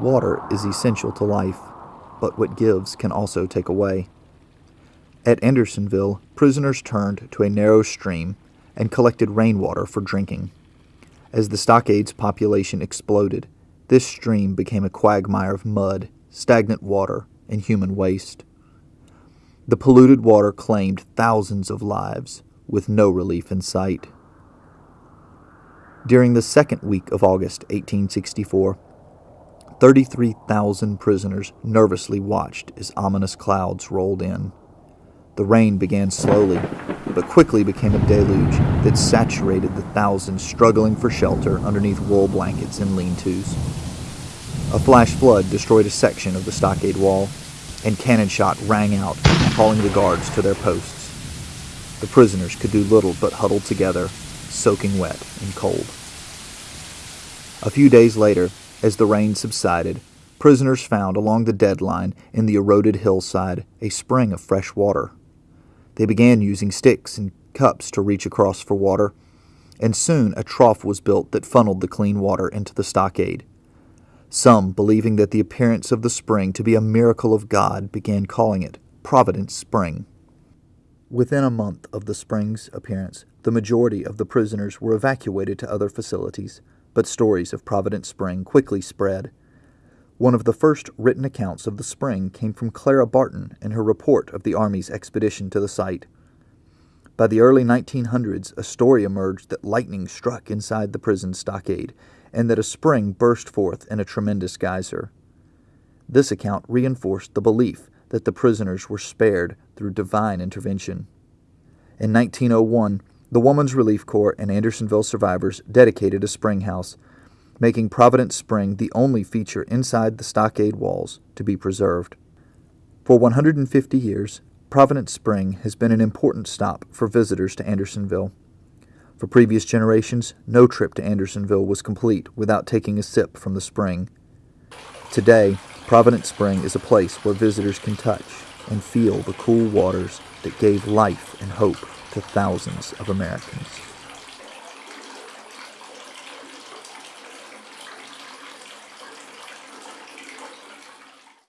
Water is essential to life, but what gives can also take away. At Andersonville, prisoners turned to a narrow stream and collected rainwater for drinking. As the stockade's population exploded, this stream became a quagmire of mud, stagnant water, and human waste. The polluted water claimed thousands of lives, with no relief in sight. During the second week of August 1864, 33,000 prisoners nervously watched as ominous clouds rolled in. The rain began slowly, but quickly became a deluge that saturated the thousands struggling for shelter underneath wool blankets and lean tos. A flash flood destroyed a section of the stockade wall, and cannon shot rang out, calling the guards to their posts. The prisoners could do little but huddle together, soaking wet and cold. A few days later, as the rain subsided, prisoners found along the dead line in the eroded hillside a spring of fresh water. They began using sticks and cups to reach across for water, and soon a trough was built that funneled the clean water into the stockade. Some, believing that the appearance of the spring to be a miracle of God, began calling it Providence Spring. Within a month of the spring's appearance, the majority of the prisoners were evacuated to other facilities, but stories of Providence Spring quickly spread. One of the first written accounts of the spring came from Clara Barton in her report of the Army's expedition to the site. By the early 1900s, a story emerged that lightning struck inside the prison stockade and that a spring burst forth in a tremendous geyser. This account reinforced the belief that the prisoners were spared through divine intervention. In 1901, the Woman's Relief Corps and Andersonville survivors dedicated a spring house making Providence Spring the only feature inside the stockade walls to be preserved. For 150 years, Providence Spring has been an important stop for visitors to Andersonville. For previous generations, no trip to Andersonville was complete without taking a sip from the spring. Today, Providence Spring is a place where visitors can touch and feel the cool waters that gave life and hope to thousands of Americans.